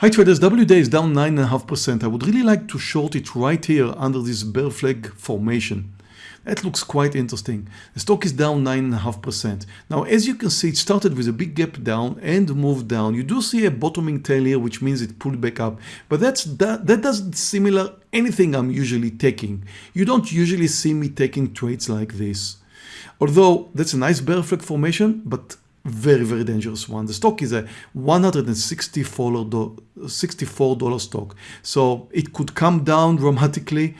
Hi traders, WD is down 9.5%. I would really like to short it right here under this bear flag formation. That looks quite interesting. The stock is down 9.5%. Now, as you can see, it started with a big gap down and moved down. You do see a bottoming tail here, which means it pulled back up. But that's that, that doesn't similar anything I'm usually taking. You don't usually see me taking trades like this. Although that's a nice bear flag formation, but very, very dangerous one. The stock is a $164, $64 stock. So it could come down dramatically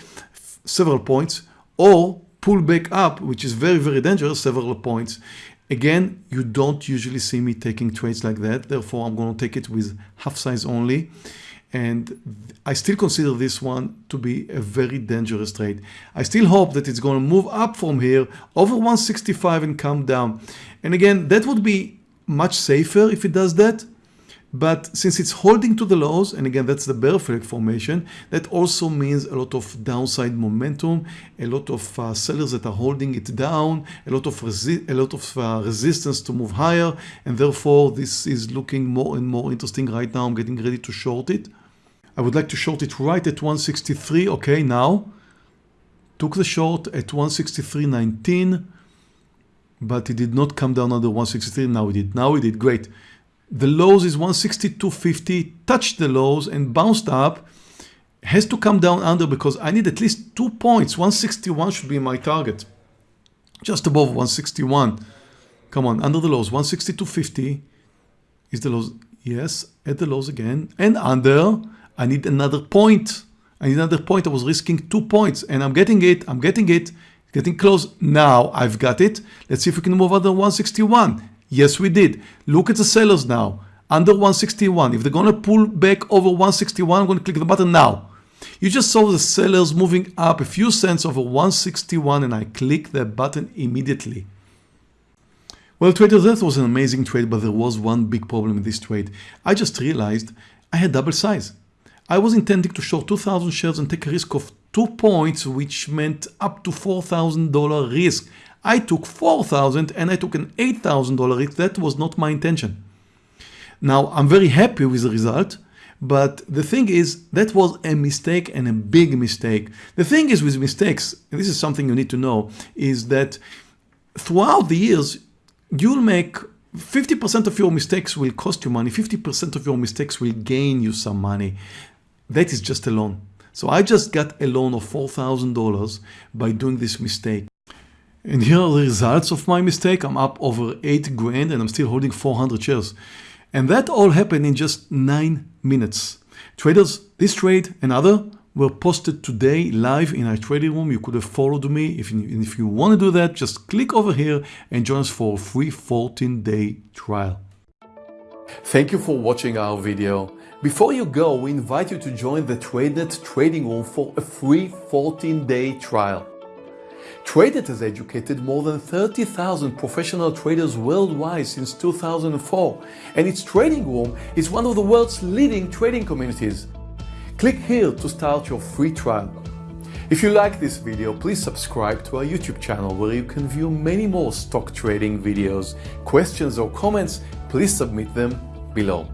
several points or pull back up, which is very, very dangerous, several points. Again, you don't usually see me taking trades like that. Therefore, I'm going to take it with half size only. And I still consider this one to be a very dangerous trade. I still hope that it's going to move up from here over 165 and come down. And again, that would be much safer if it does that. But since it's holding to the lows, and again, that's the bear flag formation, that also means a lot of downside momentum, a lot of uh, sellers that are holding it down, a lot of, a lot of uh, resistance to move higher, and therefore this is looking more and more interesting right now. I'm getting ready to short it. I would like to short it right at 163. Okay, now took the short at 163.19, but it did not come down under 163. Now it did. Now it did. Great. The lows is 162.50, touched the lows and bounced up. Has to come down under because I need at least two points. 161 should be my target. Just above 161. Come on, under the lows. 162.50 is the lows. Yes, at the lows again. And under I need another point. I need another point. I was risking two points and I'm getting it. I'm getting it. Getting close. Now I've got it. Let's see if we can move under 161. Yes, we did. Look at the sellers now. Under 161. If they're going to pull back over 161, I'm going to click the button now. You just saw the sellers moving up a few cents over 161 and I click the button immediately. Well, traders, that was an amazing trade, but there was one big problem in this trade. I just realized I had double size. I was intending to short 2,000 shares and take a risk of 2 points, which meant up to $4,000 risk. I took 4,000 and I took an $8,000 risk. That was not my intention. Now, I'm very happy with the result, but the thing is that was a mistake and a big mistake. The thing is with mistakes, this is something you need to know, is that throughout the years, you'll make 50% of your mistakes will cost you money, 50% of your mistakes will gain you some money. That is just a loan. So I just got a loan of $4,000 by doing this mistake. And here are the results of my mistake. I'm up over 8 grand and I'm still holding 400 shares. And that all happened in just 9 minutes. Traders, this trade and other were posted today live in our trading room. You could have followed me. If you, if you want to do that, just click over here and join us for a free 14-day trial. Thank you for watching our video. Before you go, we invite you to join the TradeNet trading room for a free 14-day trial. TradeNet has educated more than 30,000 professional traders worldwide since 2004, and its trading room is one of the world's leading trading communities. Click here to start your free trial. If you like this video, please subscribe to our YouTube channel where you can view many more stock trading videos. Questions or comments, please submit them below.